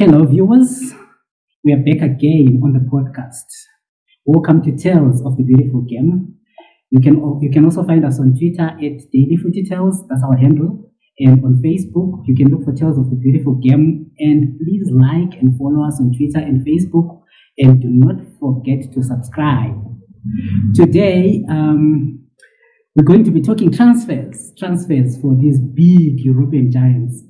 Hello, viewers. We are back again on the podcast. Welcome to Tales of the Beautiful Game. You can you can also find us on Twitter at Daily Footy Tales. That's our handle. And on Facebook, you can look for Tales of the Beautiful Game. And please like and follow us on Twitter and Facebook. And do not forget to subscribe. Today, um, we're going to be talking transfers, transfers for these big European giants.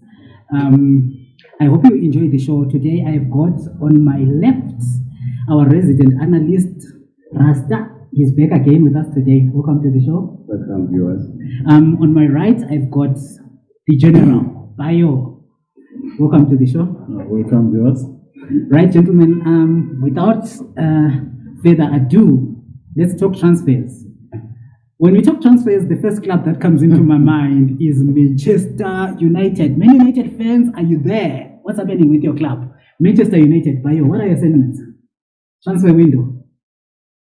Um, I hope you enjoy the show. Today, I've got on my left our resident analyst, Rasta. He's back again with us today. Welcome to the show. Welcome, viewers. Um, on my right, I've got the general, Bayo. Welcome to the show. Uh, welcome, viewers. Right, gentlemen, um, without uh, further ado, let's talk transfers. When we talk transfers, the first club that comes into my mind is Manchester United. Many United fans, are you there? What's happening with your club? Manchester United, Bayo, what are your sentiments? Transfer window.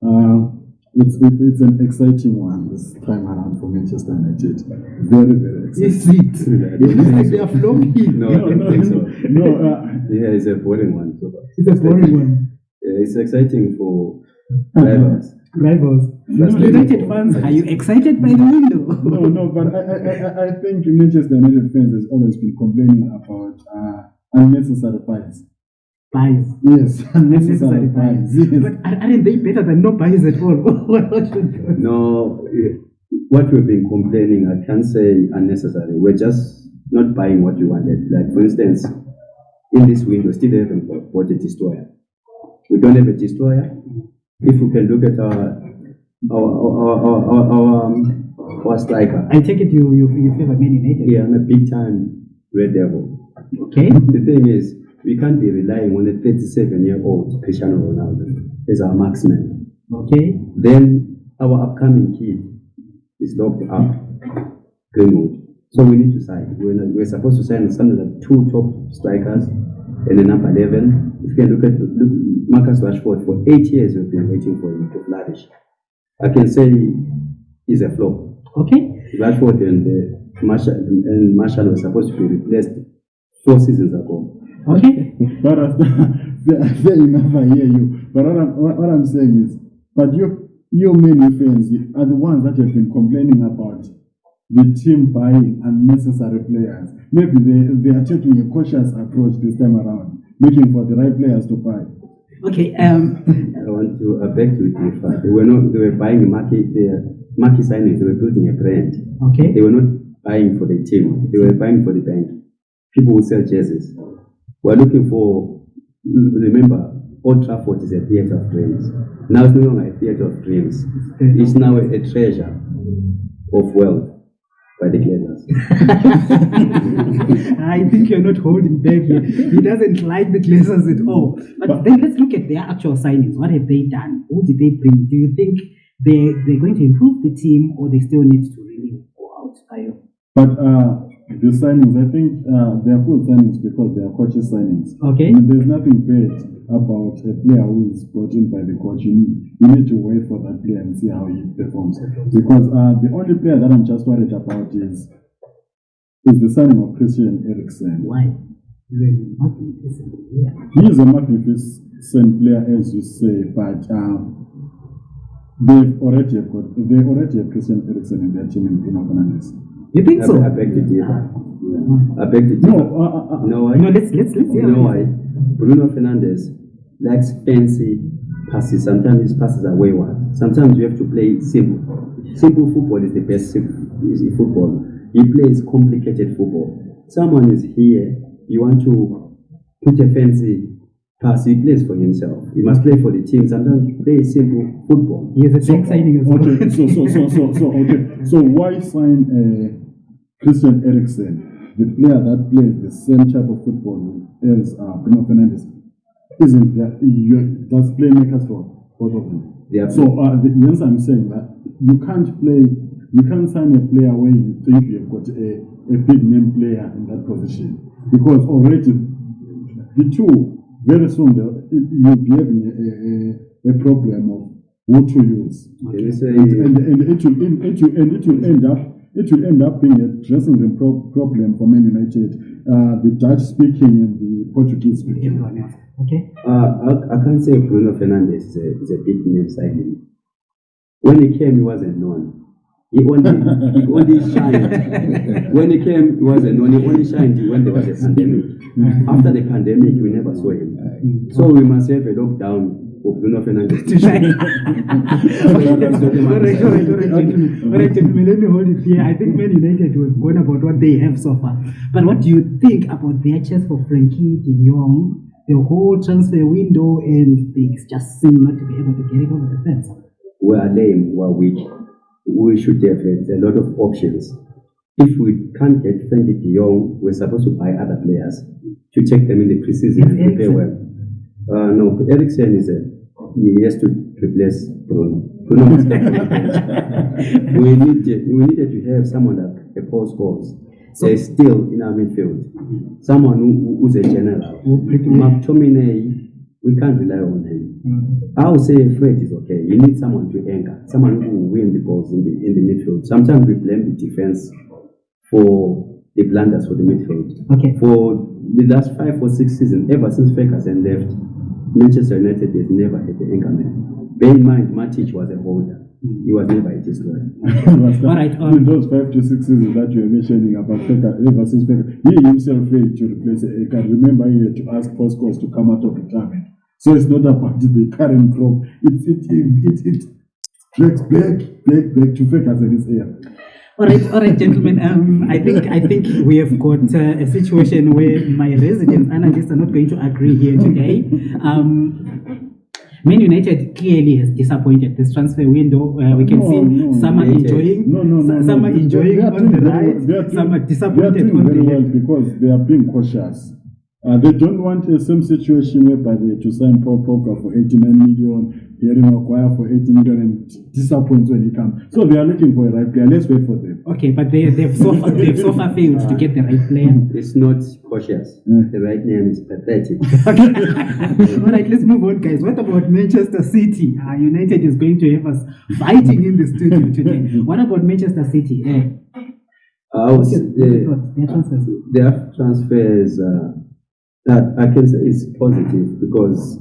Uh, it's, it, it's an exciting one this time around for Manchester United. Very, very exciting. Is it? It looks like they are flopping. No, I don't think so. No, uh, Yeah, it's a boring one. So It's a boring one. yeah, it's exciting for drivers. Rivals. That's United fans, are you excited by the window? no, no, but I, I, I, I think Manchester United fans has always been complaining about uh, unnecessary buys. Buys. Yes, Unnecessary unnecessary buys. buys. Yes. But are- aren't they better than no buys at all? what what should do? No, eh, what we've been complaining, I can't say unnecessary. We're just not buying what we wanted. Like, for instance, in this window, still haven't bought- bought a destroyer. We don't have a destroyer. If we can look at our our our our, our, our, um, our striker, I take it you you, you favor Man United. yeah, I'm a big time Red Devil. Okay. The thing is, we can't be relying on a 37 year old Cristiano Ronaldo as our marksman. Okay. Then our upcoming kid is locked up, Greenwood. So we need to sign. We're, not, we're supposed to sign something like two top strikers and a number 11. If you can look at look, Marcus Rashford, for eight years we've been waiting for him to flourish. I can say he's a flop. Okay. Rashford and uh, Martial and Martial were supposed to be replaced four seasons ago. Okay. But fair fair enough, I hear you. But what I'm, what, what I'm saying is, but you, you many fans are the ones that have been complaining about the team buying unnecessary players. Maybe they, they are taking a cautious approach this time around, looking for the right players to buy. Okay. Um. I want to uh, beg to differ. They were not. They were buying market. Their market signings. They were building a brand. Okay. They were not buying for the team. They were buying for the bank. People who sell jerseys. We're looking for. Remember, Old Trafford is a theatre of dreams. Now it's no longer a theatre of dreams. It's now a, a treasure of wealth by the Glazers. I think you're not holding back here. He doesn't like the Glazers at all. But, But- then let's look at their actual signings. What have they done? Who did they bring? Do you think they they're going to improve the team, or they still need to really go out? Ayo? But uh, the signings, I think uh, they are good signings because they are coaches signings. Okay. I mean, there's nothing bad about a player who is brought in by the coach. You need, you need to wait for that player and see how he performs. Because uh, the only player that I'm just worried about is is the signing of Christian Eriksen. Why? You're not interested. Yeah. He is a magnificent player, as you say, but um, they've already have got they already have Christian Eriksen in their team in Bruno Fernandes. You think I, so? I beg to differ. I beg to No, differ. uh, uh, uh, No, No, let's let's let's hear You know why? Bruno Fernandes likes fancy passes. Sometimes his passes are wayward. Sometimes you have to play simple. Simple football is the best is football. He plays complicated football. Someone is here, you want to put a fancy pass, he plays for himself. He must play for the team. Sometimes play simple football. He has a as well. Okay, so so so so so okay. So why sign uh, Christian Eriksen, the player that plays the same type of football as uh, Bruno Fernandes? Isn't that you that's playmakers for both of them? Are So uh, the, yes, I'm saying that you can't play, you can't sign a player where you think you've got a, a big name player in that position because already the two very soon you'll be having a, a, a problem of who to use say and, and, and it will it will, and it will end up it will end up being a dressing room pro- problem for Man United. Uh, the Dutch speaking and the Portuguese speaking. Everyone else. Okay. Uh, I, I can't say Bruno Fernandes is a, is a big name signing. When he came, he wasn't known. He only, he only shined. when he came, he wasn't known. He only shined when there was a pandemic. After the pandemic, we never saw him. So we must have a lockdown for Bruno Fernandes gentlemen. All right, gentlemen, let me hold it here. I think Man United have gone about what they have so far. But what do you think about their chance for Frenkie de Jong? The whole transfer window and they just seem not to be able to get it over the fence. we are lame, we are weak. We should have a, a lot of options. If we can't get Frenkie de Jong, we're supposed to buy other players to take them in the preseason and prepare Eriksen. well. Uh, no, Eriksen is a he has to replace Bruno. Bruno must come from the we need we needed to have someone like a Paul Scholes. So- They're still in our midfield. Someone who, who's a general. McTominay, we can't rely on him. I would say Fred is okay. You need someone to anchor, someone who will win the balls in the in the midfield. Sometimes we blame the defense for the blunders for the midfield. Okay. For the last five or six seasons, ever since Ferguson left, Manchester United has never had an anchor man. Bear in mind, Matic was a holder. He was never a destroyer. All right, um, In those five to six seasons that you are mentioning about Feka, ever since Feka, he himself failed to replace Eka. Remember, he had to ask Postcos to come out of retirement. So it's not about the current crop. It it it it, it tracks back back back to Ferguson's era. All right, all right, gentlemen. Um, I think I think we have got uh, a situation where my resident analysts are not going to agree here today. Um, Man United clearly has disappointed this transfer window. Uh, we can No, see no, some are enjoying, No, no, no. some no. are enjoying on doing the very right, well. Some are disappointed They are doing on the very well left. because they are being cautious. Uh, they don't want the same situation whereby they to sign Paul Pogba for 89 million, Harry Maguire for 80 million, and disappoints when he comes. So they are looking for a right player. Let's wait for them. Okay, but they, they've so far they've so far failed to get the right player. It's not cautious. Mm. The right name is pathetic. All right, let's move on, guys. What about Manchester City? Uh, United is going to have us fighting in the studio today. What about Manchester City? I was, what's your- uh. Their transfers. their transfers uh, that I can say is positive because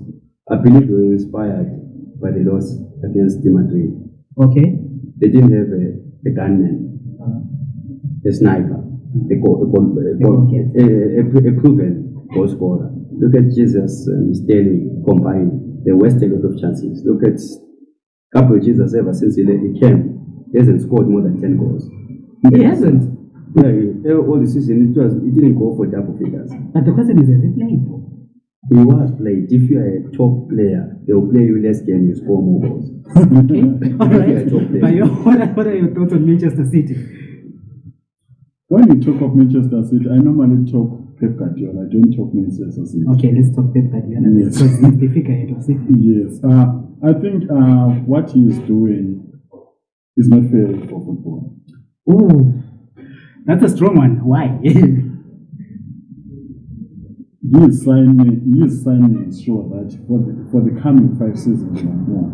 I believe we were inspired by the loss against Madrid. Okay. They didn't have a, a gunman, a sniper, a, goal, a, goal, a, goal, a, a, a proven goal scorer. Look at Jesus and Sterling combined. They wasted a lot of chances. Look at Gabriel Jesus ever since he, he came, he hasn't scored more than 10 goals. He hasn't. Yeah, he- all the season it was he didn't go for double figures. But the question is, has he played? He was played. If you are a top player, they will play you less game, you score more goals. Okay. All Yeah, right. top player. But your, what, are, what are your thoughts on Manchester City? When you talk of Manchester City, I normally talk Pep Guardiola. I don't talk Manchester City. Okay, let's talk Pep Guardiola Yes. because he's the figurehead of City. Yes, uh, I think uh, what he is doing is not fair for football. Ooh, that's a strong one. Why? you sign he is signing sure that for the, for the coming five seasons or more,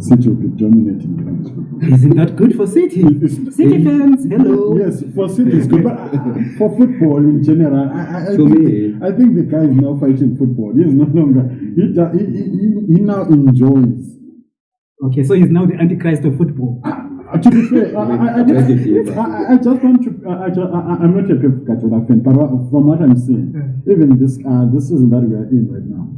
City will be dominating English football. Isn't that good for City? City fans, hello. Yes, for City it's good, but uh, for football in general, I, I, think, me- I think the guy is now fighting football. He is no longer, he, he, he, he- he now enjoys. Okay, so he's now the antichrist of football. Uh, to be fair, I, I, I, just, I, I- I just want to. I, I, just, I, I- I'm not a Pep Guardiola fan, but from what I'm seeing, even this uh, this season that we are in right now,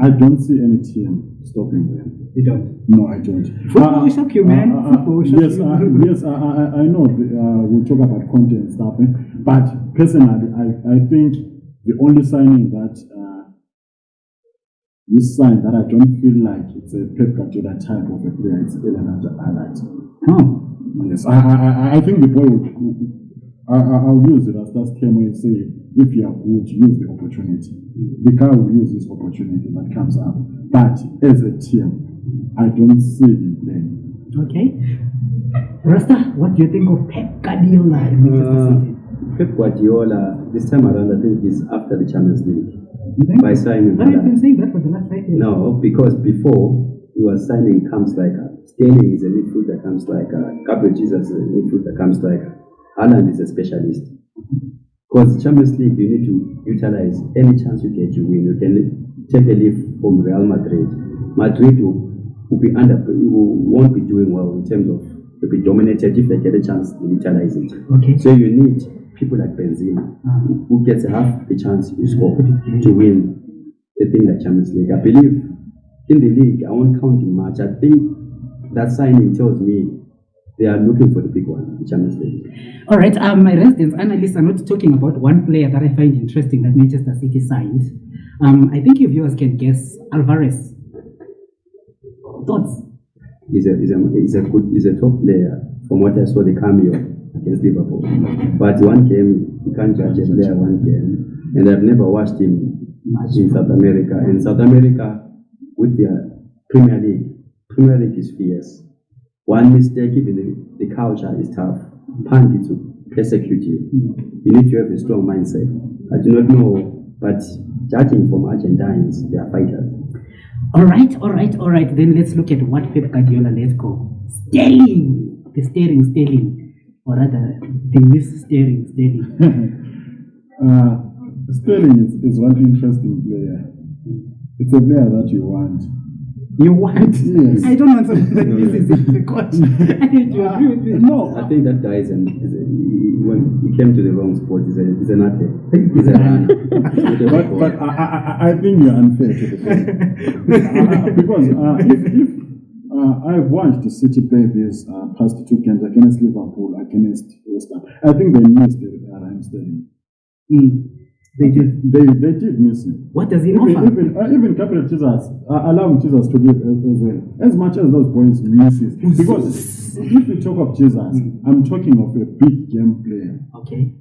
I don't see any team stopping them. You don't. No, I don't. Football will shock you, man. Football will shock yes, you. Uh, yes, I, I, I know. the, Uh, we'll talk about content and stuff, eh, but personally, I, I think the only signing that uh, this sign that I don't feel like it's a Pep Guardiola type of a player. It's Ellen Hazard. Oh, Yes, I, I, I- I think the boy will. I, I, I'll use it as that term when you say, if you are good, use the opportunity. The guy will use this opportunity that comes up. But as a team, I don't see him playing. okay. Rasta, what do you think of Pep Guardiola in Manchester Uh, City? Pep Guardiola, this time around, I think he's after the Champions League by signing. But I've been saying that for the last five years. No, because before you are signing come striker. Sterling is a midfielder, come striker. Uh, Gabriel Jesus is a midfielder, come striker. Haaland is a specialist. Because Champions League, you need to utilize any chance you get, you win. You can take a leaf from Real Madrid. Madrid will, will be under, will, won't be doing well in terms of will be dominated if they get a chance to utilize it. Okay. So you need people like Benzema, Ah. who- gets half the chance to score to win the thing like Champions League. I believe in the league, I won't count in much. I think that signing tells me they are looking for the big one, the Champions League. All right. Um, my residents analysts are not talking about one player that I find interesting that Manchester City signed. Um, I think your viewers can guess Alvarez. Thoughts? He's a, he's a, he's a good, he's a top player from what I saw the cameo against Liverpool. But one game, you can't judge a player one game. And I've never watched him in South America. And South America, with their Premier League, Premier League is fierce. One mistake, even the, the culture is tough. Pundits will persecute you. You need to have a strong mindset. I do not know, but judging from Argentines, they are fighters. All right, all right, all right. Then let's look at what Pep Guardiola let go. Sterling, the steering, Sterling, or rather, the miss steering, Sterling. uh, Sterling is, is one interesting player. It's a player that you want. You want? Yes. I don't want someone that misses it, the coach. I need to agree with me. No, I think that guy is an, is a, he, when he came to the wrong spot, he's, a, he's an athlete. He's a runner. He's not a but, but I, I, I- I think you're unfair to the player. Uh, because uh, if, if uh, I've watched the City play these uh, past two games against Liverpool, against West Ham, I think they missed it, uh, Raheem Sterling. Mm, they did. They, they did miss him. What does he Even, offer? even, uh, even Gabriel Jesus, uh, allow Jesus to live as, as well. As much as those boys misses. Because if you talk of Jesus, I'm talking of a big game player. Okay.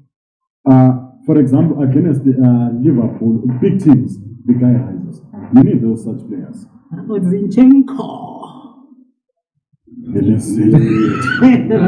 Uh, for example, against the, uh, Liverpool, big teams, the guy rises. You need those such players. Zinchenko? Let's see.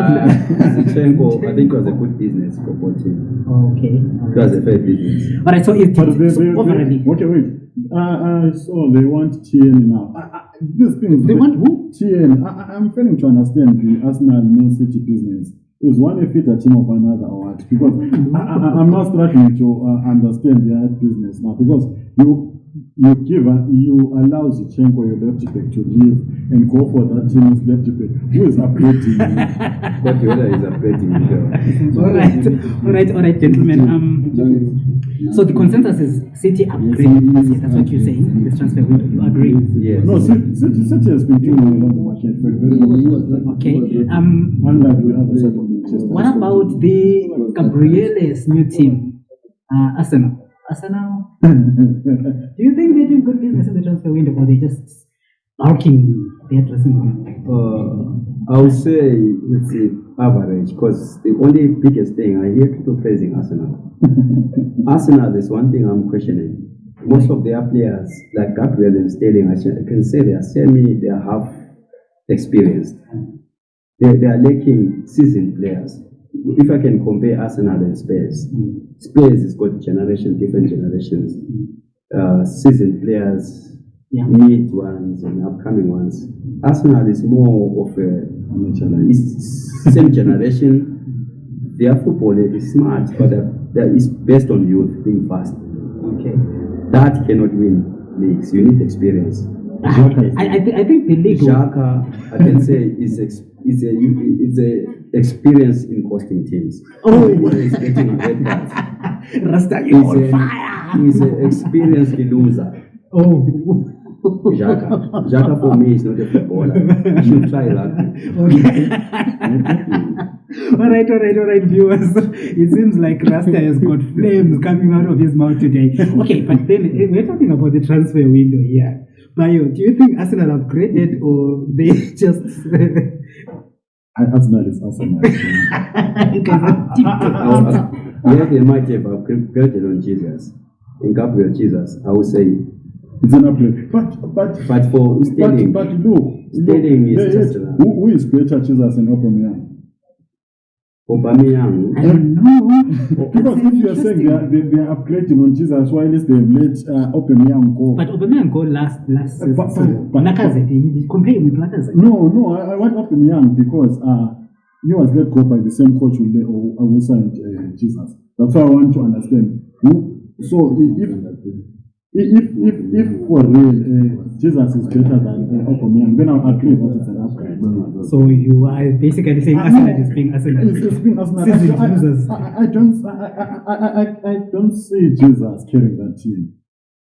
Zinchenko, I think it was a good business for both teams. Okay. all It was a fair business. All right. So it's But they, so they, overally. they, okay, wait. Uh, I saw they want TN now. I, I, this thing. They want who? TN. I, I- I'm failing to understand the Arsenal Man City business. Is one a fitter team of another or what? Because I, I, I'm not struggling to uh, understand their business now. Because you you give a, you allow Zinchenko your left back to leave and go for that team's left back who is upgrading. you. But whether he's upgrading himself. All right. All right. All right, gentlemen. Um. So the consensus is City upgrade. this year. That's what you're saying. This transfer window. You agree? Yes. no, City, City, City has been doing well on the market for a very long time. Okay. Um. Unlike the other side of Manchester. What about the Gabriele's new team, uh, Arsenal? Arsenal. Do you think they're doing good business in the transfer window, or they just bulking their dressing room? Uh, I would say it's average because the only biggest thing I hear people praising Arsenal. Arsenal is one thing I'm questioning. Most of their players, like Gabriel and Sterling, I I can say they are semi, they are half experienced. They, they are lacking seasoned players. If I can compare Arsenal and Spurs, mm. Spurs has got generation, different generations, mm. uh, seasoned players, Yeah. mid ones and upcoming ones. Mm. Arsenal is more of a it's same generation. Their football is smart, but that, that is based on youth being fast. Okay. That cannot win leagues. You need experience. I, I, thi- I think the league. Xhaka, I can say, is ex, is a is a experience in costing teams. Oh. He's getting a red card. Rasta, you're on a, fire. he's an experienced loser. Oh. Xhaka. Xhaka for me is not a footballer. He should try rugby. Okay. all right, all right, all right, viewers. It seems like Rasta has got flames coming out of his mouth today. Okay, but then eh, we're talking about the transfer window here. Bayo, do you think Arsenal upgraded or they just Arsenal is Arsenal. you guys are typical? We have a might have upgraded on Jesus. In Gabriel Jesus, I would say. It's an upgrade. But but But for but, Sterling, but look, look Sterling is yeah, just yeah, a- who, who is better Jesus and Aubameyang? Aubameyang. I don't know. Because if you're saying they are, they, they are upgrading on Jesus while they've let uh, Aubameyang go. But Aubameyang go last last Uh, but- season. but- Lacazette, he- compare him with Lacazette. No, no, I, I want Aubameyang because uh, he was let go by the same coach who, le- who, who signed uh, Jesus. That's why I want to understand. Who, so i- if if if if for real uh, Jesus is better than uh, Aubameyang, then I'll agree that it's an upgrade. So you are basically saying I Arsenal know. is being Arsenal. It's, it's been Arsenal. Season I, losers. I, I, I don't I, I, I, I, I don't see Jesus carrying that team.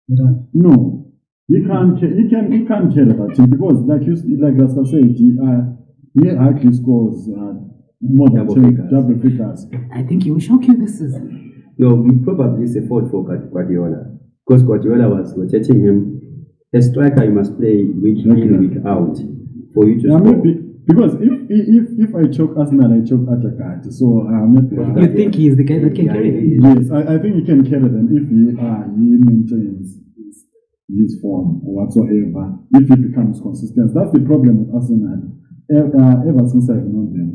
You don't. No, he can't. He can. He can't carry that team because, like you, like Rasta said, he, uh, he actually scores uh, more than Double 10 figures. double figures. I think he will shock you this season. No, we probably it's a fault for Guardiola because Guardiola was rotating him. A striker you must play week in, week out for you to Yeah, score. maybe because if if if I choke Arsenal, I choke Attackard. So maybe. But uh, You think he is the guy that can Yeah, carry. Yes, I, I think he can carry them if he uh, he maintains his, his form or whatsoever. If he becomes consistent, that's the problem with Arsenal. E- Uh, ever since I've known them,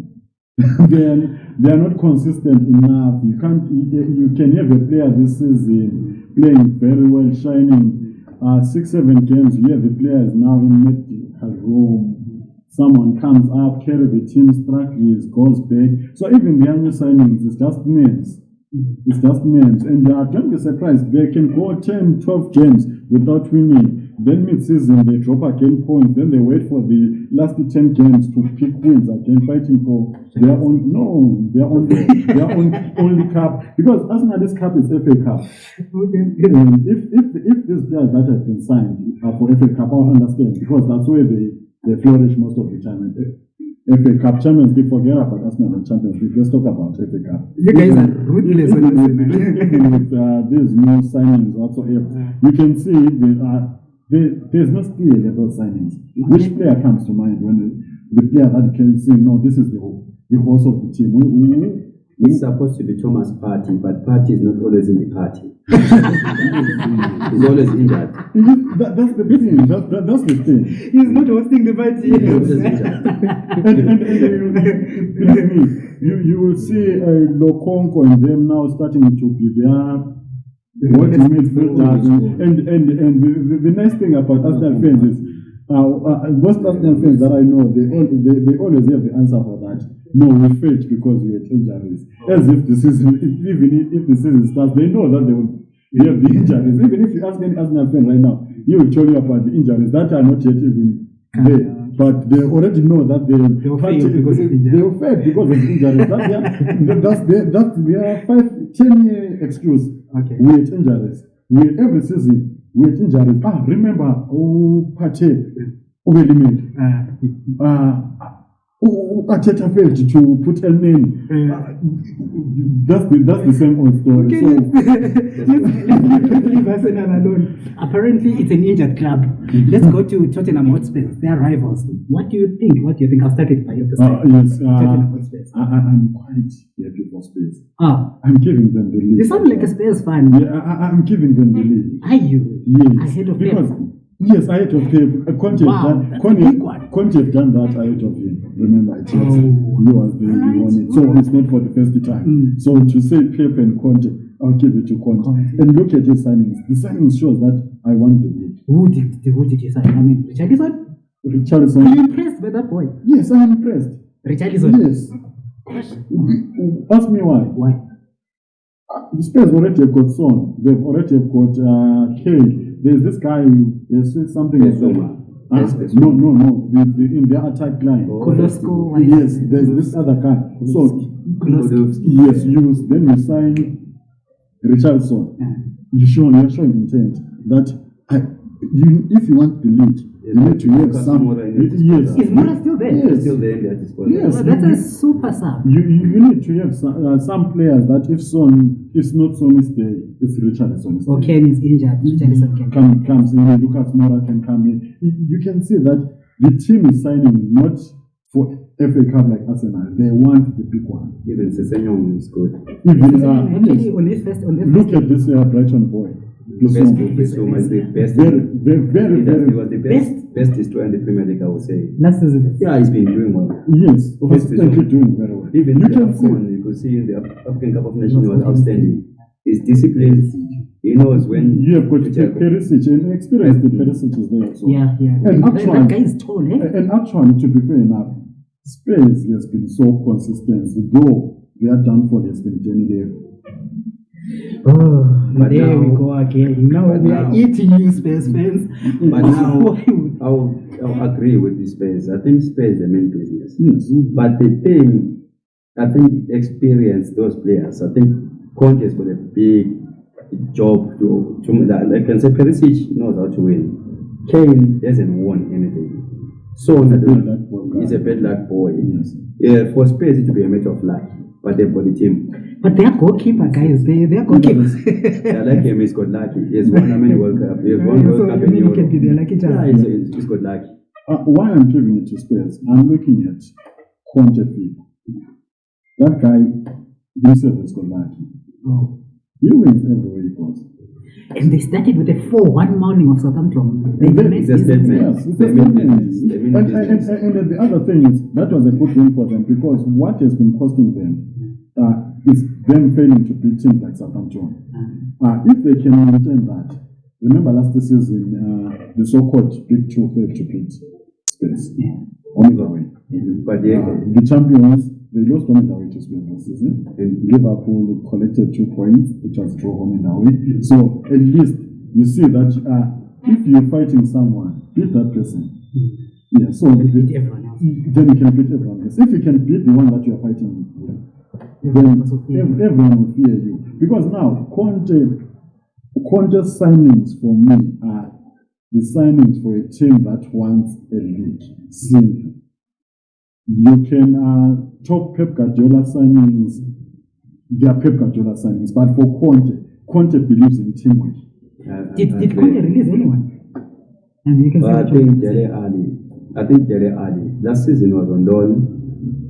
they are, they are not consistent enough. You can't. You, can have a player this season playing very well, shining. Uh, six seven games. You have the player is now in medical room. Someone comes up, carry the team, struggles, goes back. So even the young signings, it's just names. It's just names. And uh, don't be surprised, they can go 10, 12 games without winning. Then mid season, they drop again points. Then they wait for the last 10 games to pick wins again, fighting for their own, no, their own, their own only cup. Because Arsenal, this cup is FA Cup. If, if, if these players that have been signed are for FA Cup, I'll understand because that's where they, they flourish most of the time. And FA Cup, Champions League, forget about Arsenal and Champions League. Let's talk about FA Cup. You guys are ruthless even with, even with uh, these new signings whatsoever, you can see the, the, there's no in those signings. Which player comes to mind when the, the player that can say, no, this is the, the horse of the team? It's supposed to be Thomas Partey, but Partey is not always in the party. He's always injured. that, that's the thing. That, that, that's the thing. He's not hosting the party. He's always injured. and, and, and you, you, you will see uh, Lokonga and them now starting to be there. What is midfielders and and and, and the, the, the nice thing about Arsenal fans is uh, uh, most Arsenal fans that I know they, all, they they always have the answer for that. No, we failed because we had injuries. As if the season, if, even if, the season starts, they know that they will they have the injuries. Even if you ask any Arsenal fan right now, he will tell you about the injuries that are not yet even there. But they already know that they They will fail because of injury. They will fail because of injuries. That's their, that's their, that's their five, ten year excuse. Okay. We had injuries. We had every season. We had injuries. Ah, remember, oh, Pate, Ubelimid. Uh, Uh, oh, Arteta failed to put a name. uh, That's the, that's the same old story. Okay, So, let's, let's, let's leave Arsenal alone. Apparently, it's an injured club. Let's go to Tottenham Hotspur. They are rivals. What do you think? What do you think? I'll start with by your uh, perspective. yes, uh, Tottenham Hotspur. I, I- I'm quite happy for space. Ah, I'm giving them the lead. you sound like a Spurs fan. Yeah, I, I- I'm giving them the lead. Are you? Yes, Ahead of because Pep. Yes, ahead of Pep. Uh, Conte, Wow, done, that's a Conte. Conte have done that ahead of him. Remember, it Oh. he was the he won it, so it's not for the first time. Mm. So to say Pep and Conte, I'll give it to Conte. Conte. And look at his signings. The signings shows that I want the lead. Who did, who did you sign? I mean, Richarlison? Are you impressed by that boy? Yes, I'm impressed. Richarlison? Yes. Ask me why. Why? Uh, The Spurs already have got Son. They've already have got uh, Kane. There's this guy. There's something. Bissouma. Huh? Yes, No, no, no. The, the, in their attack line. Kolosko? Yes, there's this other guy. So Podolski. yes, you then you sign Richarlison. Yeah. You show you're showing intent that you if you want the lead, you need to have some. Moura in your Yes. Is Moura still there? Yes. Still there in their disposal. Yes. Well, that's you- a super sub. You, you, you need to have some, uh, some players that if Son is not Son's day, it's Richarlison. Or Ken is injured. Richarlison can come, comes in, Lucas Moura can come in. You, you can see that the team is signing not for FA Cup like Arsenal. They want the big one. Even Sessegnon is good. Even uh, Actually, yes, on this first, on this look first at this uh, Brighton boy. Best Bissouma. Bissouma is the best. Very, very, very, He does- he very. was the best, best destroyer in the Premier League, I would say. last season. Yeah, he's been doing well. Yes, Best constantly Bissouma. doing very well. Even you the can see. You could could see in the African Cup of Nations was outstanding. His discipline, he knows when. You have got to tackle. Perisic, and experienced Perisic is there. So. Yeah, yeah. And that, actually- that guy is tall, eh? And actually, to be fair enough, Spurs has been so consistent, though their downfall has been Jenny Dave. Oh, But there we go again. Now we are now- eating you, Spurs fans. But now, I'll, I'll agree with the Spurs. I think Spurs is the main business. Yes. But the thing, I think experience those players. I think Conte has got a big job to, to like I can say Perisic knows how to win. Kane hasn't won anything. So Bad luck for he's a bad luck boy. Yes. Yeah, for Spurs it will be a matter of luck, but they've got the team. But their goalkeeper, guys, They they are goalkeepers. I like him. He's got lucky. He has won how many World Cup? He has won so World Cup you in mean can Europe. be their lucky charm? Yeah, he's, he's got lucky. Uh, why I'm giving it to Spurs, I'm looking at Conte Fit. That guy himself has got lucky. Oh. He wins everywhere he goes. And they started with a 4-1 mounting of Southampton. They made It's a business. statement. Yes, it's They a statement. business. They mean And, and, and, and the other thing is, that was a good win for them because what has been costing them uh, is them failing to beat teams like Southampton. Uh, if they can maintain that, remember last season, uh, the so-called Big Two failed to beat Spurs Yeah. on the way. But yeah, Uh, the champions, they lost home and away to Spurs last season. And Liverpool collected two points, which was draw home and away. So at least you see that uh, if you're fighting someone, beat that person. Yeah, so Beat everyone else. then you can beat everyone else. If you can beat the one that you are fighting with, then also fear ev- you. everyone will fear you. Because now, Conte, Conte's signings for me are the signings for a team that wants a league. Simple. You can uh, talk Pep Guardiola signings, they are Pep Guardiola signings, but for Conte, Conte believes in teamwork. I- Did, I did. Conte release anyone? And you can Well, I say think Dele Alli. I think Dele Alli. Last season was on loan,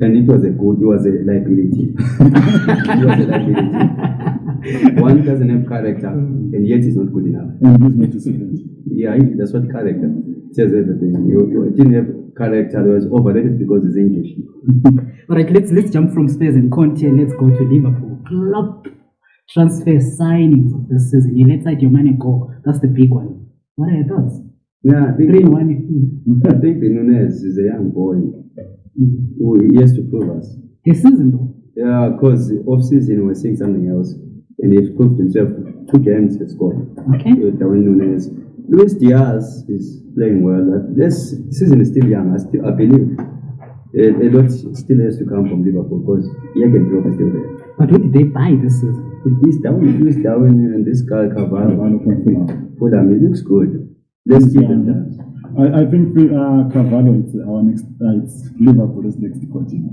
and it was a good. It was a liability. it was a liability. One doesn't have character, and yet it's not good enough. And. Yeah, that's what character says everything. You, you didn't have character. He was overrated because it's English. All right, let's let's jump from Spurs and Conte. Let's go to Liverpool. Club transfer signings of this season. You let your money go. That's the big one. What are your thoughts? Yeah, I think. Three one. mm, I think the Nunez is a young boy mm. He has to prove us. He season though. Yeah, because off season we're seeing something else, and he's proved himself. Two games he scored. Okay. with Darwin Nunez. Luis Diaz is playing well. This season is still young. I, still, I believe a, a lot still has to come from Liverpool because Jurgen Klopp is still there. But what did they buy this season? This Darwin, Luis Darwin and this guy Cavallo. Carvalho from Fulham. Fulham, it looks good. Let's give him that. I, I think uh, Carvalho is our next, uh, it's is next to continue.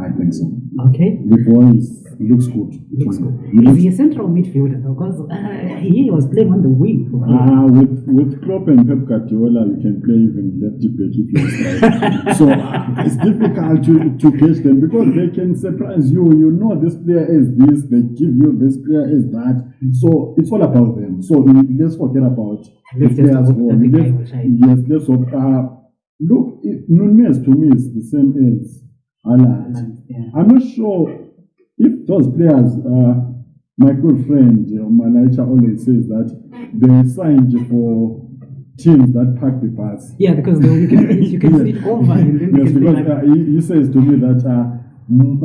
I think so. Okay. Before he looks good. Looks good. He Is looks- he a central midfielder? Because uh, he was playing on the wing. Ah, with with Klopp and Pep Guardiola, you can play even lefty back if you so uh, it's difficult to, to gauge them because they can surprise you. You know this player is this, they give you this player is that. So it's all about them. So uh, let's forget about the Let's just players hope who that let's- Yes, let's hope. Uh, look, it, Nunez to me is the same as Haaland. Yeah. I'm not sure if those players, uh, my good friend uh, Malaicha always says that they signed for teams that pack the bus. Yeah, because you can you can Yes. sit over and then you yes, because uh, he, he says to me that uh,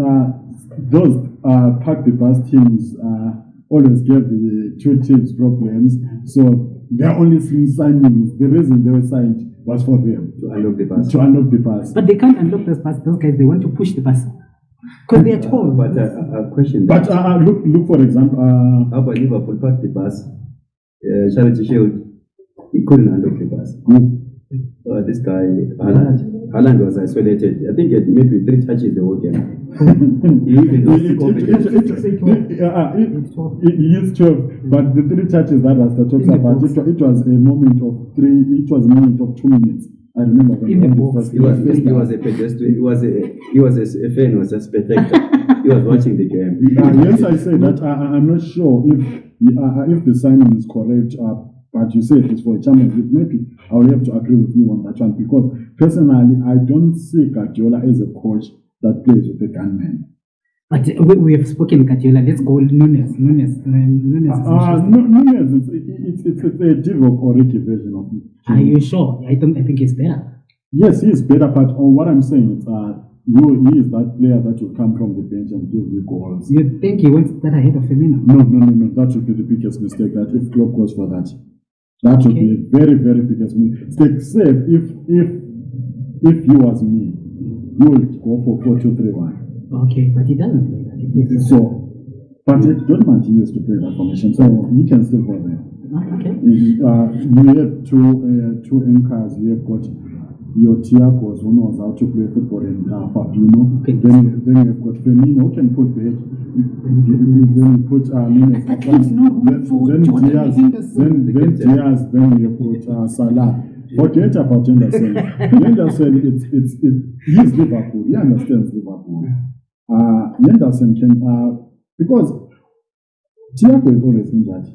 uh, those uh, pack the bus teams uh, always give the two teams problems. So their only signings, the reason they were signed was for them To unlock the pass. to unlock the bus. But they can't unlock those pass. Those guys they want to push the pass because they are tall. But uh, a question. But uh, uh, look, look for example. Uh, how about Liverpool packed the pass? Uh, Charity Shield, he couldn't unlock the pass. who- Uh, this guy, Haaland. Haaland was isolated. I think he had maybe three touches the whole game. He even lost the It- it- confidence. it- it- it- uh, it- it- He is 12, but the three touches that Rasta talks In about, it, it was a moment of three, it was a moment of two minutes. I remember when In the box. first- He was, first he was a pedestrian. He was a, he was a, a fan. Was a spectator. he was watching the game. Uh, yes, I say that I, I- I'm not sure if uh, if the signing is correct, uh, but you say it's for a League. Maybe I will have to agree with you on that one because personally, I don't see Guardiola as a coach that plays with a gunman. But we, we have spoken Guardiola. Let's go Nunez. Nunez. uh, Nunez. is Uh. It's, it's, it's, a Divock Origi version of him. Are you sure? I don't. I think he's better. Yes, he is better, but on what I'm saying is, uh, you, he is that player that will come from the bench and give you goals. You think he wants that ahead of Firmino? No, no, no, no. That would be the biggest mistake. That if Klopp goes for that, that would be a very, very biggest mistake. Except if if if you was me, you would go for four two three one. Okay, but he doesn't play that. He plays So, but it Dortmund he used to play that formation, so he can still go there. Okay. Uh, you have two uh, two anchors. You have got your Thiagos who knows how to play football and uh, Fabinho. Okay. Then then you have got Firmino who can put back. Then you put uh, Nunez. But leaves no room Then, for then Diaz. Then then. Diaz. Then you put uh, Salah. Forget about Henderson. Henderson, it's it's it, he's Liverpool. He understands Liverpool. Uh, Henderson can uh, because Thiago is always injured.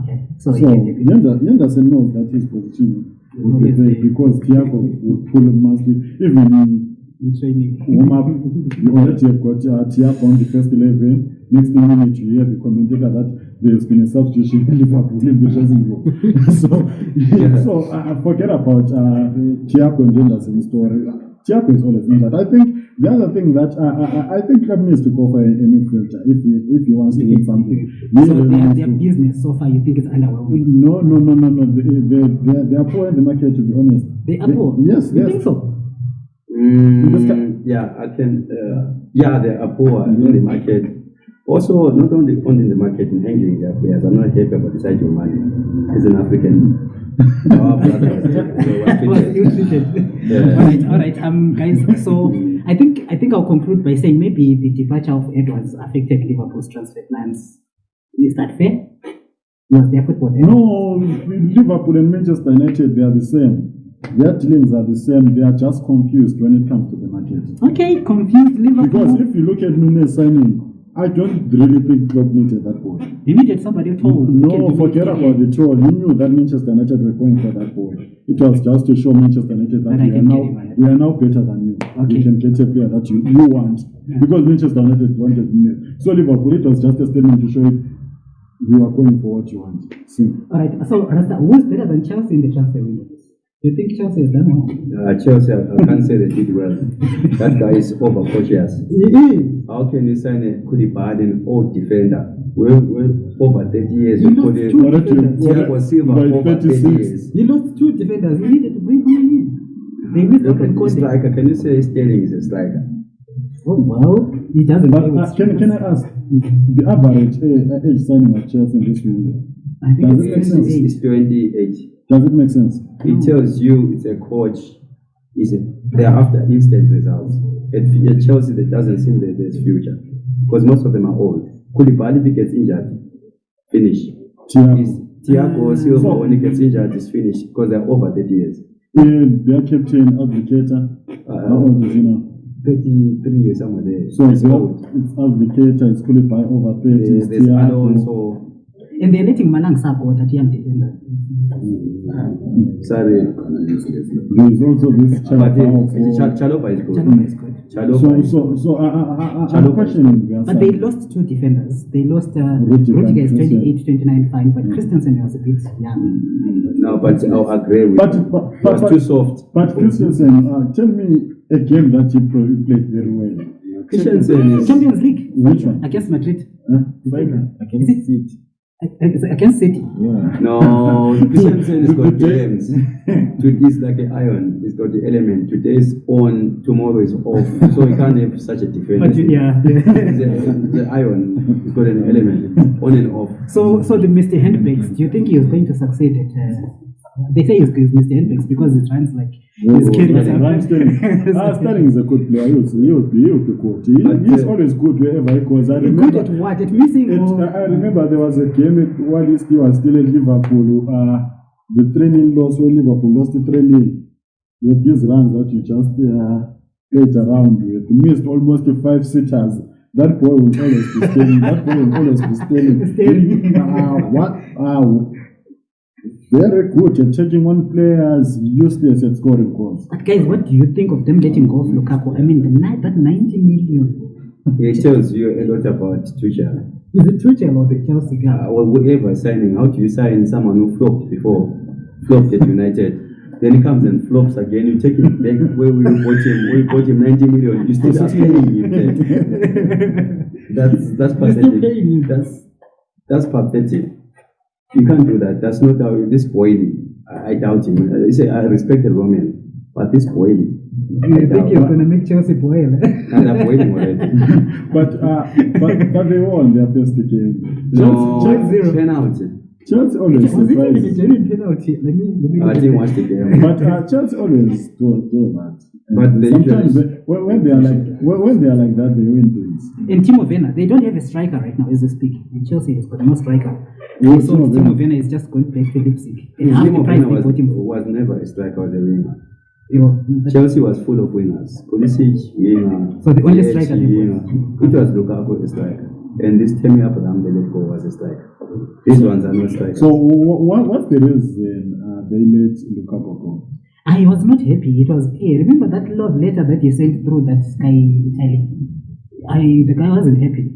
Okay. So, So he can take it. Yender- Henderson knows that his position will be Always there there. because Thiago will pull him mostly. Even in in training. warm up, you already have got uh, Thiago on the first 11. Next minute, you hear the commentator that there's been a substitution in Liverpool in the dressing room. so, so uh, forget about uh, Thiago and Henderson's story. Thiago is always injured. I think the other thing that uh, I, I think Klopp needs to go for a, a midfielder if he, if he wants to win something. He So really their, their business so far, you think it's underwhelming? no, no, no, no, no. They, they, they, they are poor in the market, to be honest. They are poor. Yes, You yes. think so? Mm, yeah, I can. Uh, yeah, they are poor in the market. Also, not only only in the market in handling their players. I'm not happy about the side of money. As an African, our. Yeah. All right, all right, um, guys. So I think I think I'll conclude by saying maybe the departure of Edwards affected Liverpool's transfer plans. Is that fair? Was their football there? No, Liverpool and Manchester United, they are the same. Their dealings are the same. They are just confused when it comes to the market. Okay, confused Liverpool. Because if you look at Nunez signing, I don't really think Klopp needed that boy. you needed somebody tall. who No, forget about the tour. You knew that Manchester United were going for that boy. It was just to show Manchester United that we are, now, get him, right? we are now better than you. Okay. We can get a player that you, you want. Because Manchester United wanted Nunez. So Liverpool, it was just a statement to show it we are going for what you want. See. All right. So Rasta, who's better than Chelsea in the transfer window? Do you think Chelsea has done well? Uh, Chelsea, I can't say they did well. That guy is over cautious. How can you sign a Koulibaly, an old defender? We're, we're over 30 years. You You lost two defenders. Thiago Silva over 30 years. He lost two defenders. He needed to bring someone in. They missed Look out on at the Conte. striker. Can you say Sterling is a striker? Oh well, he doesn't. But uh, can, can I ask, the average uh, age signing of Chelsea in this window, I think Does it's it make sense? 28. It's 28. Does it make sense? It tells you it's a coach. Is it? They're after instant results. At, at Chelsea, that doesn't seem that there's future because most of them are old. Koulibaly, if he gets injured, finish. Thiago. Is Thiago Silva So- when he gets injured is finished because they're over 30 years. And their captain, Advocator, Uh, how old is he now? 33 years somewhere there. So it's it's, old. it's Advocator, it's Koulibaly over 30, There's, it's there's Thiago. Alonso. And they're letting Malang Sako, that young defender. Sorry. There is also this But eh, eh, Chalobah. uh, is good. Chalobah is good. Chalobah So, is so, so, ah, ah, ah, I, I, I, I'm Chalobah. questioning But they lost two defenders. They lost uh, Rudiger Rudiger is 28, 29, fine, but mm. Christensen was a bit young. No, but I'll agree with But, you. but, He but, was but, too soft. but Christensen, uh, tell me a game that he pro- played very well. Christensen is Champions League Which one? against Madrid. Huh? Is it? It's against City. No, Christensen has got Today- games. Today is like an iron. It's got the element. Today is on, tomorrow is off. So you can't have such a defense. But you- yeah. the, the iron has got an element on and off. So, so the Mr. Handbags, do you think he was going to succeed at? Uh, they say he's Mr. Handbags because it runs like his career. Ryan Sterling. Ah, Sterling is a good player. He would, he would be, he would be good. He, But, he's uh, always good wherever he goes. I Good remember. at what? At missing? It, or- I remember there was a game it- while he still was still at Liverpool. Uh, the training loss when Liverpool lost the training. With these runs that you just uh, played around with, missed almost five sitters. That boy will always be staying. that boy will always be staying. Sterling. uh, what? Uh, very good at taking on players, useless at scoring goals. But guys, what do you think of them letting go of Lukaku? I mean, the night that 90 million. It tells you a lot about Tuchel. Is it Tuchel or the Chelsea guy? Uh, well, whoever signing, how do you sign someone who flopped before, flopped at United? Then he comes and flops again. You take him back where we bought him. We bought him 90 million. You still are paying him. Then. That's that's You're still pathetic. him. That's that's pathetic. You can't do that. That's not how this boy. I, I doubt him. I say I respected Roman, but this boy. You think you're going to make Chelsea boil? And I'm waiting already. but, uh, but but they won their first game. No, Chelsea, zero. penalty. Chelsea always Was it a surprises. genuine penalty? Let me, let me I didn't watch the game. But uh, Chelsea always do, do that. And But they sometimes usually- when, when they are like when, when they are like that, they win things. And Timo Werner, they don't have a striker right now as we speak. And Chelsea has got no striker. Yeah, so Timo Timo Werner. Werner is just going back to Leipzig. And half the Timo price Werner was, bought him for. was never a striker, was a winger. You Chelsea was full of winners. Pulisic, winger. So the only Ziyech, striker they winger. bought. It was Lukaku, a striker. And this Tammy Abraham, the left goal, was a striker. These ones are not strikers. So what, what's the reason uh, they let Lukaku go? I was not happy. It was, hey, remember that love letter that you sent through that Sky Italy? I, the guy wasn't happy.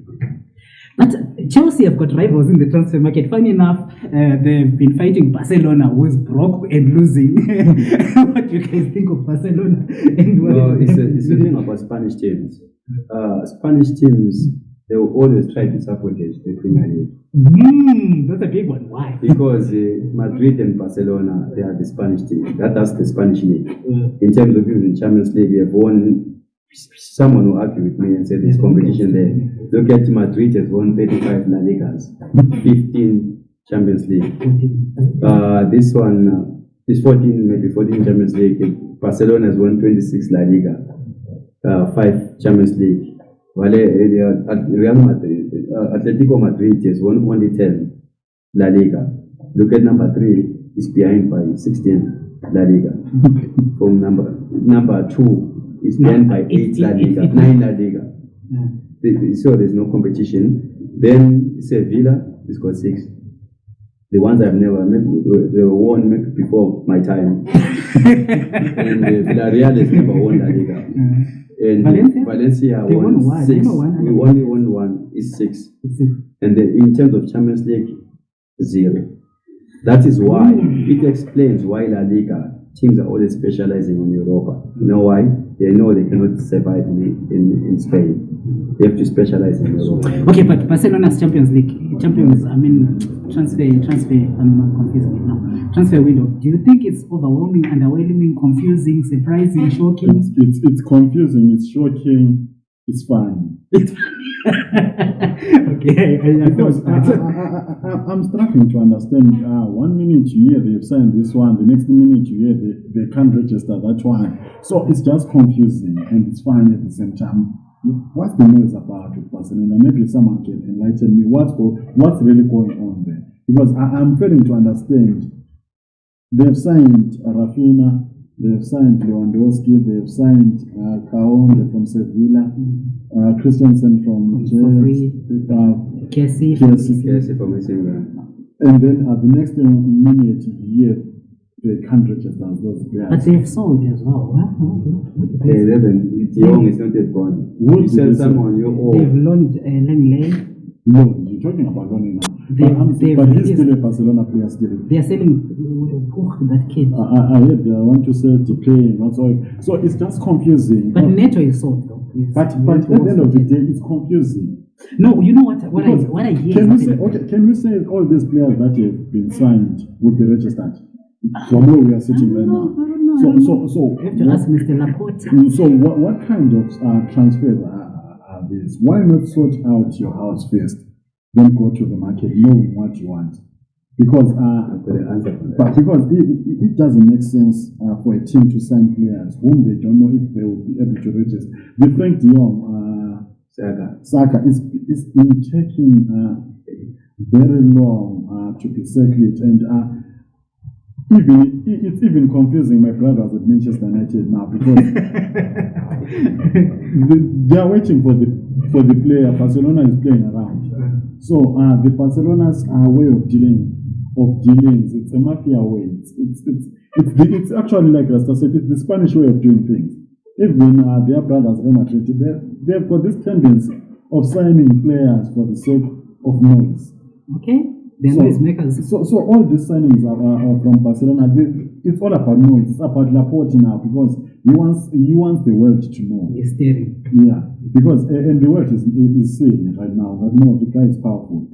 But Chelsea have got rivals in the transfer market. Funny enough, uh, they've been fighting Barcelona, who is broke and losing. what do you guys think of Barcelona? And what no, it's a, it's a thing about Spanish teams. Uh, Spanish teams, they will always try to sabotage the Premier League. Mm, that's a big one. Why? Because uh, Madrid and Barcelona, they are the Spanish team. That, that's the Spanish league. Uh, In terms of even Champions League, they have won. Someone will argue with me and say there's competition there. Look at Madrid has won 35 La Ligas, 15 Champions League. Uh, this one uh, is 14, maybe 14 Champions League. Barcelona has won 26 La Liga, uh, 5 Champions League. Uh, Real Madrid, uh, Atletico Madrid has won only 10 La Liga. Look at number 3, is behind by 16 La Liga. From number number 2 is behind by 8 La Liga, 9 La Liga. yeah. So there's no competition. Then Sevilla has got six. The ones I've never met, they were won maybe before my time. and uh, Villarreal has never won La Liga. And Valencia? Valencia They won won one. Six. won. We only won one. Is six. It's a- And then in terms of Champions League, zero. That is why mm. it explains why La Liga teams are always specializing in Europa. You know why? They know they cannot survive in, in, in Spain. They have to specialize in Europa. Okay, but Barcelona's Champions League, Champions, I mean, transfer, transfer, I'm confusing it now. Transfer window. Do you think it's overwhelming, underwhelming, confusing, surprising, It's, shocking? it's, it's confusing, it's shocking, it's fun. okay, I, I Because I, I, I'm struggling to understand. Uh, one minute you hear they've signed this one, the next minute you hear they, they can't register that one. So it's just confusing and it's fun at the same time. What's the news about with Barcelona? Maybe someone can enlighten me. What's what's really going on there? Because I, I'm failing to understand. They've signed Raphinha, they've signed Lewandowski, they've signed uh, Koundé from Sevilla, uh, Christensen from From Jets, Favre. uh, Casey, Casey. Yes, for missing uh, and then at the next minute you hear they can't register as those but they've sold as well. The they say? 11. De is not yet gone. What You sell they say? someone, you They've owe. loaned uh, Lenglet. Loan, you're talking about loaning now. They- they've but he's still a Barcelona player still. They are selling uh, that kid. I, I, I heard they want to sell to play, not so. So it's just confusing. But Uh, Neto is sold though. But, but at the end of the day, it's confusing. No, you know what? What I what I hear. Can is say okay? Can you say all these players that have been signed will be registered from where we are sitting right now? I know, I So so so. You have to what- ask Mr. Laporta. Mm, So what, what kind of uh, transfers are, are- are these? Why not sort out your house first, then go to the market knowing what you want? Because uh, I've got the answer for that. but because it, it, doesn't make sense uh, for a team to sign players whom they don't know if they will be able to register. The Frenkie de Jong, uh, Saka. Saka, it's, it's been taking uh, very long uh, to be circled and uh, even it's even confusing my brothers at Manchester United now because they, they are waiting for the for the player. Barcelona is playing around. So uh, the Barcelona's uh, way of dealing of dealings, it's a mafia way. It's it's it's it's, the, it's actually like Rasta said, it's the Spanish way of doing things. Even uh, their brothers Real Madrid, they they've got this tendency of signing players for the sake of noise. Okay, they're So- noisemakers. So, so all these signings are, are, are from Barcelona. They, it's all about noise. It's about Laporta now because he wants he wants the world to know. He's staring. Yeah, because uh, and the world is is seeing it right now. That no, the guy is powerful.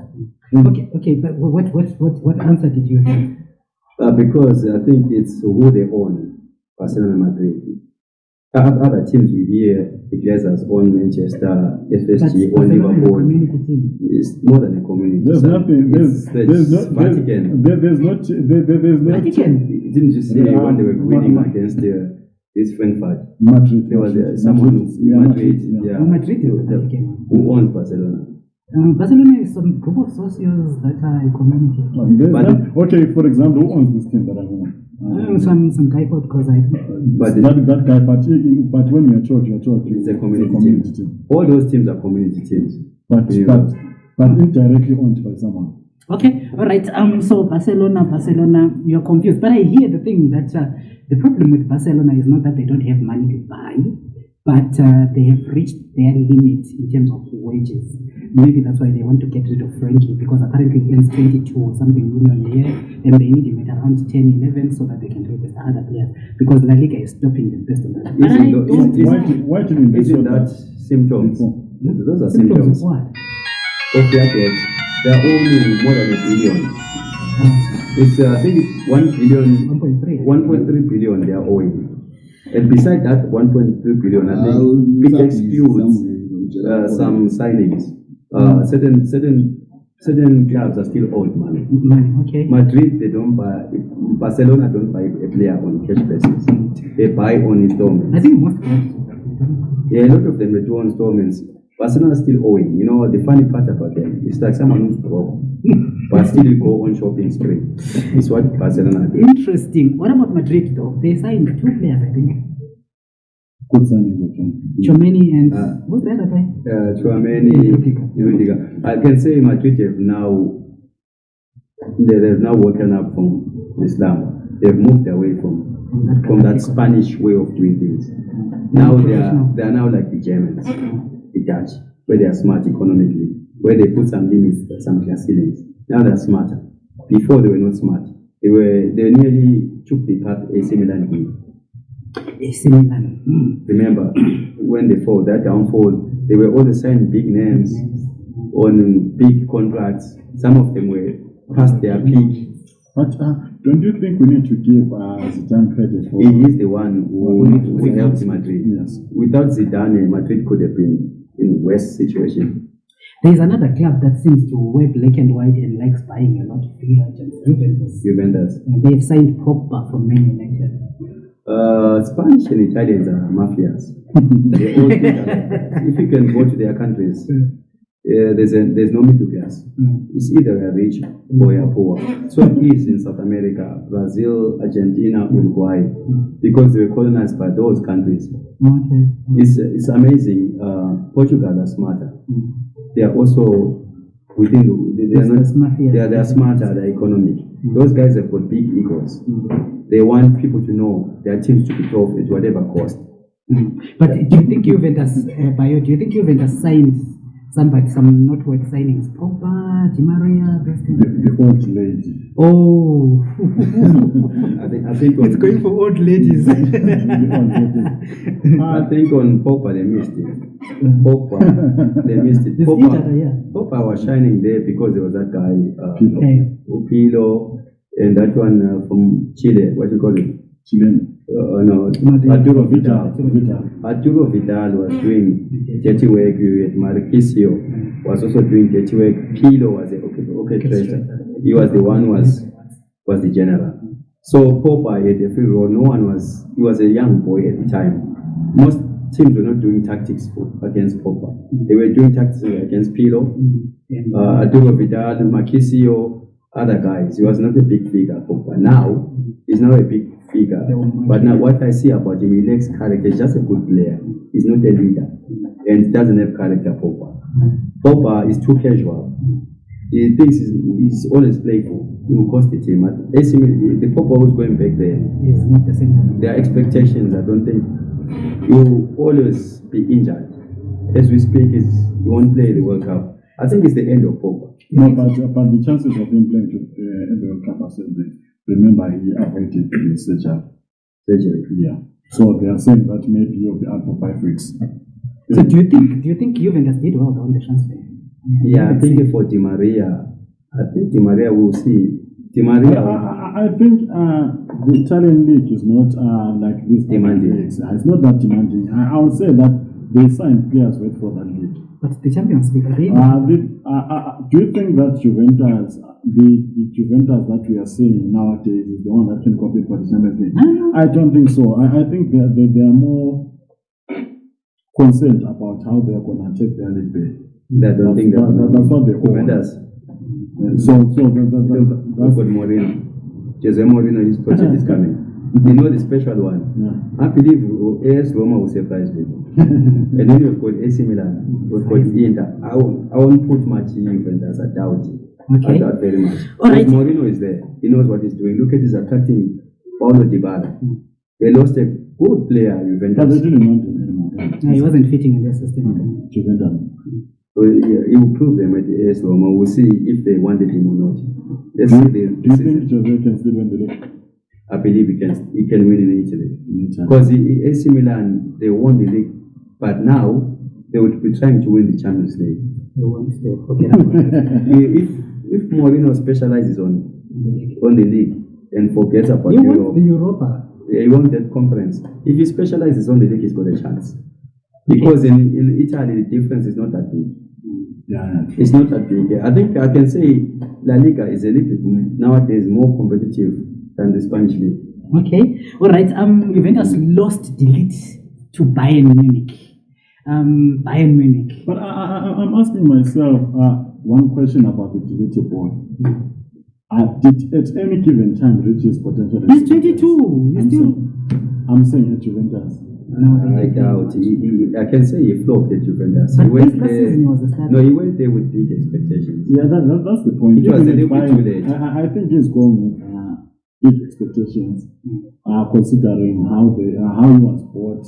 And Okay, okay, but what what what what answer did you have? Uh, because I think it's who they own, Barcelona and Madrid. O- Other teams we hear the Glazers own Manchester, FSG Barcelona own Liverpool. It's more than a community. There's son. nothing. There's It's there's no there's, Vatican. there, there's no ch- there, there, there's no Vatican. Didn't you see Yeah, when they were winning Ma- Ma- against uh, this Frankfurt? Madrid. There was uh, someone Madrid, who yeah, Madrid, yeah. yeah, Oh, Madrid is the the- who owns Barcelona. Um, Barcelona is some group of socios that are a community. Uh, But- not- okay, for example, who owns this team that I own? Uh, some some guy called Kozai. But that, that guy, but, but when you're talking, you're talking. It's a community team. All those teams are community teams. But, Yeah. but, but indirectly owned by someone. Okay, all right. Um, so Barcelona, Barcelona, you're confused. But I hear the thing that uh, the problem with Barcelona is not that they don't have money to buy, but uh, they have reached their limit in terms of wages. Maybe that's why they want to get rid of Frenkie because apparently he earns 22 or something million a year, and they need him at around 10, 11 so that they can register other players because La Liga is stopping them based on that. But Isn't I tho- don't is- Why, did- why didn't they Isn't sort that symptoms? before? Those are symptoms symptoms of what? of their debt. They are owning more than a billion. It's uh, I think it's one billion, 1.3. 1.3 billion they are owing. And beside that 1.3 billion, I think Uh, it excludes somewhere uh, some signings. Uh, certain certain certain clubs are still owed money. Money, okay. Madrid, they don't buy. Barcelona don't buy a player on cash basis. They buy on I installments. think most clubs. Yeah, a lot of them they do on installments. Barcelona is still owing. You know, the funny part about them is like someone who's broke, but still go on shopping spree. It's what Barcelona. Interesting. What about Madrid though? They signed two players, I think. Good signing. Tchouaméni and Uh, who's the other guy? Uh. Rudiger. I can say Madrid have now they they've now woken up from Islam. They've moved away from From that, that. Spanish way of doing things. Now they are they are now like the Germans, the Dutch, where they are smart economically, where they put some limits, some class ceilings. Now they are smarter. Before they were not smart. They were they nearly took the path AC Milan did. AC Milan. Mm. Remember when they fall, that downfall, they were all signing big names on big contracts. Some of them were past their peak. But uh, don't you think we need to give uh, Zidane credit for? He is the one who, who helped Madrid. Yes. Without Zidane, Madrid could have been in worse situation. There's another club that seems to wear black and white and likes buying a lot of free agents. Juventus. Juventus. And they've signed Pogba from Man United. Uh, Spanish and Italians are mafias. they all think. If you can go to their countries, uh, there's a, there's no middle class. Mm. It's either a rich or you're poor. So it is in South America, Brazil, Argentina, Uruguay, because they were colonized by those countries. Okay. It's, it's amazing. Uh, Portugal are smarter. Mm. They are also within the, they, are not, Business mafia. they are, they are smarter, they're economic. Those guys have got big egos. Mm. They want people to know their teams to be tough at whatever cost. Mm. But do you think Juventus, uh, Bayo, do you think Juventus signed somebody, some noteworthy signings? Pogba, Di Maria, those the, things? the old lady. Oh, I think, I think it's going for old ladies. The old lady. I think on Pogba they missed it. Pogba, they missed it. It's Pogba, other, yeah. Pogba was shining there because there was that guy, uh, Pirlo. Okay. Upilo, and that one uh, from Chile, what you call it? Chilean. Uh, no, No, Arturo Vidal. Vidal. Vidal. Arturo Vidal was doing dirty work with Marchisio, was also doing dirty work. Pirlo was the okay, orchestrator. He was the one who was was the general. So Pogba had a free role. No one was. He was a young boy at the time. Most teams were not doing tactics for, against Pogba. They were doing tactics against Pirlo, Mm. And, uh, Arturo Vidal, Marchisio, other guys. He was not a big figure, Pogba. Now he's now a big figure. But now what I see about him, he lacks character. He's just a good player. He's not a leader, and doesn't have character. Pogba. Pogba is too casual. He thinks he's, he's always playful. He will cost the team. AC the Pogba who's going back there, is not the same. their expectations, I don't think, you will always be injured. as we speak, is he won't play the World Cup. I think it's the end of Pogba. No, but, but the chances of him playing to, uh, in the World Cup are still there. Remember, he avoided the surgery. Surgery. Yeah. So they are saying that maybe he'll be out for five weeks. So do you think do you think Juventus did well on the transfer? Yeah, I think for Di Maria, I think Di Maria will see. Di I, Maria, I, I think uh, the Italian league is not uh, like this. Demanding. leagues. It's not that demanding. I, I would say that they sign players wait for that league. But the Champions League, are they Uh, the, uh, uh, do you think that Juventus, the, the Juventus that we are seeing nowadays, is the one that can compete for the Champions League? I don't think so. I, I think they, they, they are more concerned about how they are going to take their league back. that don't think that. That- that- that's what they want. Juventus. And so, so the, the, the, Look, the, Mourinho. Jose Mourinho, his project is coming. You know the special one. yeah. I believe AS Roma will surprise people. and then you've got AC Milan, you've got Inter. I won't, I won't put much Juventus, I doubt it. Okay. I doubt very much. All right. Because Mourinho is there. He knows what he's doing. Look at his attracting Paulo Dybala. They lost a good player, But they Juventus. didn't want him anymore. No, he wasn't fitting in their system. Juventus. So he, he will prove them at the AS Roma. We'll see if they wanted him or not. Let's Do see you, the, do you think Jose can still win the league? I believe he can he can win in Italy. Because AC Milan they won the league, but now they would be trying to win the Champions League. They won't they forget about it. if if Mourinho specializes on on the league and forgets about Europe, the Europa. he won that conference. If he specializes on the league, he's got a chance. Because in, in Italy the difference is not that big. Yeah. It's not that big. I think I can say La Liga is a little bit nowadays more competitive than the Spanish league. Okay. All right. Um, Juventus lost de Ligt to Bayern Munich. Um, Bayern Munich. But I, I, I- I'm asking myself uh, one question about the deleted boy. Uh, did at any given time reach his potential? He's 22. He's I'm still. saying, I'm saying at Juventus. No, they I doubt. He, he, I can say he flopped at Juventus. But he went there. he was. No, he went there with big expectations. Yeah, that, that, that's the point. It was a little bit I- too late. I, I- I think he's going with uh, big expectations, uh, considering how they uh, how he was bought.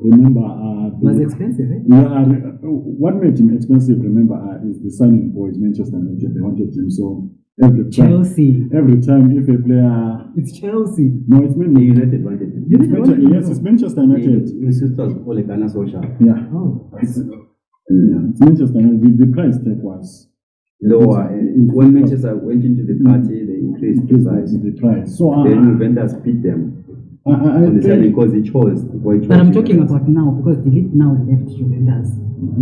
Remember, uh, It was the- expensive, eh? Yeah, uh, what made him expensive, remember, uh, is the signing boys, Manchester United. They wanted him so every time. Chelsea. Every time, if a player, It's Chelsea. no, it's The Man United wanted him. It's Manchester, yes, it's Manchester United. His sisters, Ole Gunnar Solskjaer. Yeah, Oh. it's, yeah, it's Manchester United. The, the price tag was Lower. And when Manchester went into the party, they increased the increased price. the, the price. So uh, Then Juventus beat them I, I, I on the side because he chose. Boy chose But I'm talking Juventus. about now because De Ligt now left Juventus.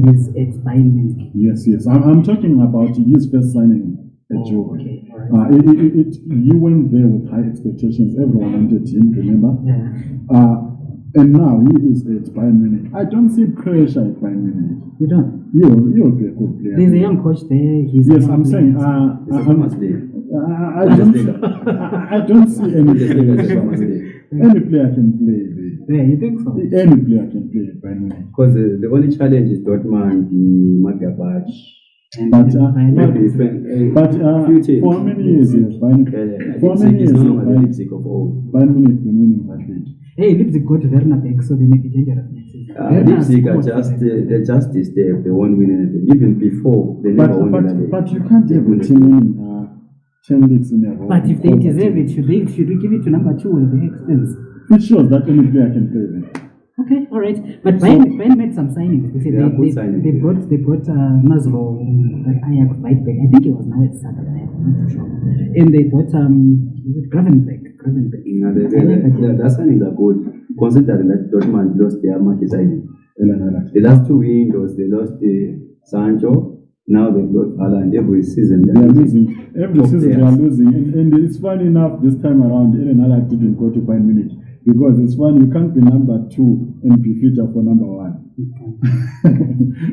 He's at Bayern Munich. yes, yes. I'm, I'm talking about his first signing at Oh, Juve. okay. All right. Uh, it, it, it, you went there with high expectations. Everyone wanted him, remember? Yeah. Uh, and now he is at Bayern Munich. I don't see pressure at Bayern Munich. You don't. He'll, he'll be a good player. There's a young coach there. He's yes, I'm saying. player. Uh, It's a I, famous. I, I, don't, I, I don't see any Bundesliga is a any player can play there. yeah, you think so? Any player can play at Bayern Munich. Because the, the only challenge is Dortmund, the Magabach. And But, then uh, Bayern Maybe Munich- friend, uh, But uh, few teams. for how many years has Bayern, Uh, for how Leipzig many is years no has longer the Bayern, Leipzig of old. Bayern Munich been winning that league? Hey, Leipzig got Werner back, so they may it dangerous next season. Uh, Werner Leipzig are just them. uh, they're just this step. They won't win anything. Even before they But, never won but, the league. but you can't have a team winning uh, 10 leagues in a row. But if they Because deserve it, should they should we give it to number two at the expense? It shows that any player can play there. Okay, all right. But Bayern, Bayern made some signings. They said They are they, good they, they yeah. brought they brought uh, Maslow, that Ajax right back. I think it was now at Saturday. I'm not sure. And they bought um is it Gravenberch. Gravenberch. No, the, the, I like that the, the signings are good, considering that Dortmund lost their market signing. Ellen Alex. The last two windows, they lost the Sancho. Now they've got Haaland every season. They are losing. Every Top season they are losing. And, and it's funny enough this time around, Ellen Alex didn't go to Bayern Munich. Because it's one you can't be number two and be featured for number one.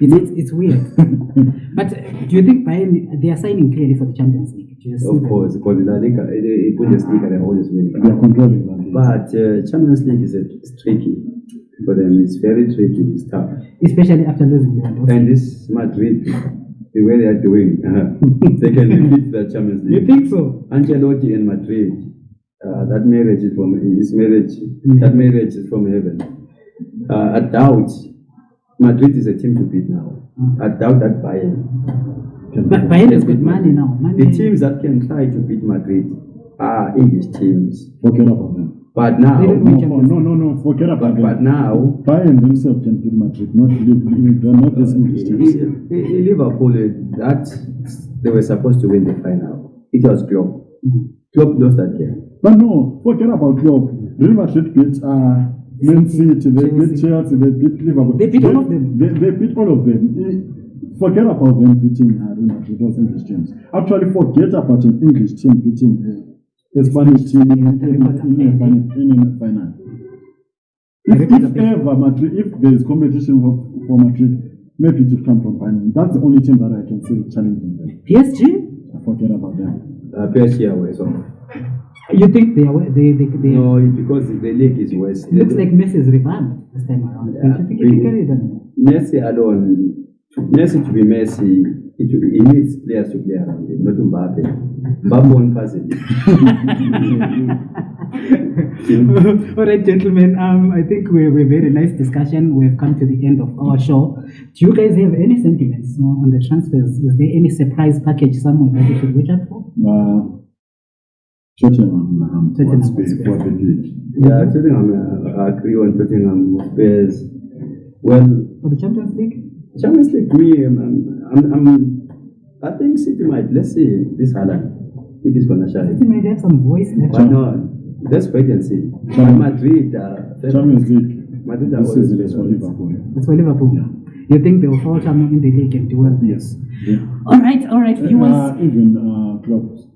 It's, it's, it's weird. but uh, do you think Bayern they are signing clearly for the Champions League? Do you see Of course, because the La Liga, the the Bundesliga, they're always winning. they are controlling that. But uh, Champions League is, a, is tricky for them. It's very tricky. It's tough. Especially after losing Lewandowski. And this Madrid, the way they are doing, they can repeat the Champions League. You think so? Ancelotti and Madrid, uh, that marriage is from his marriage. That marriage is from heaven. Uh, I doubt Madrid is a team to beat now. Mm. I doubt that Bayern. Can But be- Bayern has got money now. Money. The teams that can try to beat Madrid are English teams. Forget about them. But now, No, no, no, no, no, forget about but, but now, Bayern themselves can beat Madrid, not Liverpool. They're not this English teams. I- I- I- Liverpool, that they were supposed to win the final. It was Klopp. Mm. Klopp lost that game. But no, forget about Klopp. Real Madrid beat uh, Man City, they beat Chelsea. Chelsea, they beat Liverpool. They beat all of them. They, they beat all of them. Forget about them beating uh, Real Madrid, those English teams. Actually, forget about an English team beating uh, a Spanish team in, in, in, in, a final- in a final. If, if ever Madrid, if there is competition for, for Madrid, maybe it will come from Bayern. That's the only team that I can see challenging them. PSG? Forget about them. Uh, PSG away, so. You think they are they they, they No, it- because the league is worse. It looks like Messi is revamped this time around. Yeah, Don't you think he can really. carry them? Messi alone, Messi to be Messi, it will, he needs players to play around him, not Mbappe. Mbappe won't pass it. All right, gentlemen. Um, I think we we had a nice discussion. We've come to the end of our show. Do you guys have any sentiments on on the transfers? Is there any surprise package somewhere that we should watch out for? Uh, Tottenham um, Tottenham wants to Hotspur. for the league. yeah, Tottenham, uh, I agree on Tottenham Spurs. Well, For the Champions League? Champions League, me, um, I'm, I'm, I'm, think City might, let's see this Haaland, if he's going to They shine. might have some voice there. Why not? Let's wait and see. But Madrid, uh, Champions League Madrid are this always season is for favorites. Liverpool. That's for Liverpool. You think they'll fall down in the league and do well? Yes. Yeah. All right, all right, viewers. Uh, even uh, Klopp's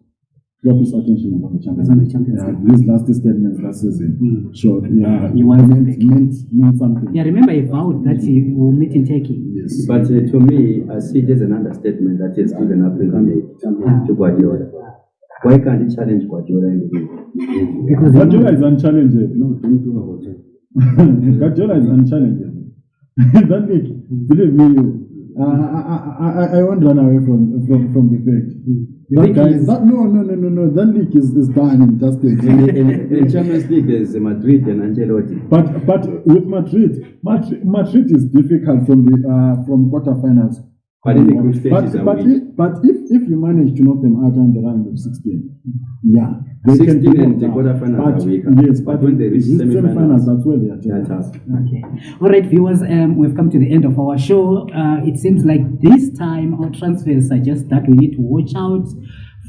Klopp's attention about the Champions It's on the League. Champions Yeah, League. these last statements last season Mm. showed yeah, He was meant, big. meant, meant something. Yeah, remember he vowed that he will meet in Turkey. Yes. But uh, to me, I see it as an understatement that he has given up Premier League to Guardiola. Why can't he challenge Guardiola in the league? Because he Guardiola is unchallengeable. No, don't talk about it. Guardiola is unchallengeable. that league, believe me, you. I, I, I, I won't run away from from, from the fact. That guy, he's- that, no, no, no, no, no. That league is, is done in just a In, in, in Champions League, there's Madrid and Ancelotti. But but with Madrid, Madrid, Madrid is difficult from the uh, from quarterfinals. But in the group stage but but, if, but if if you manage to knock them out on the round of sixteen, yeah, 16 be and the knocked out. quarterfinals But- are weaker. Yes, But but when they reach in semi-finals, that's where they are. They're tough. tough. Okay. All right, viewers, um, we've come to the end of our show. Uh, it seems like this time our transfers suggest that we need to watch out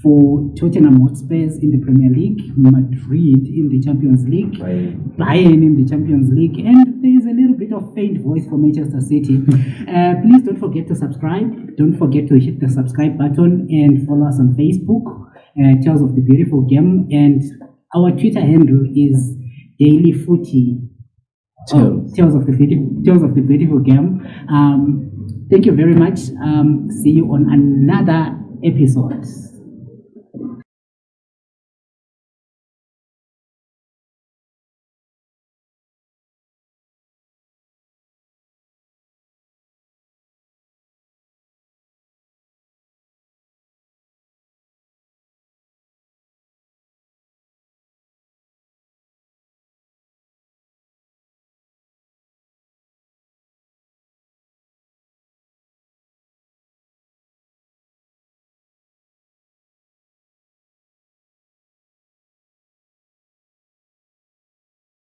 for Tottenham Hotspurs in the Premier League, Madrid in the Champions League, By, Bayern in the Champions League, and there is a little bit of faint voice for Manchester City. uh, please don't forget to subscribe. Don't forget to hit the subscribe button and follow us on Facebook, uh, Tales of the Beautiful Game, and our Twitter handle is Daily Footy. Oh, Tales of the Beautiful, Tales of the Beautiful Game. Um, thank you very much. Um, see you on another episode.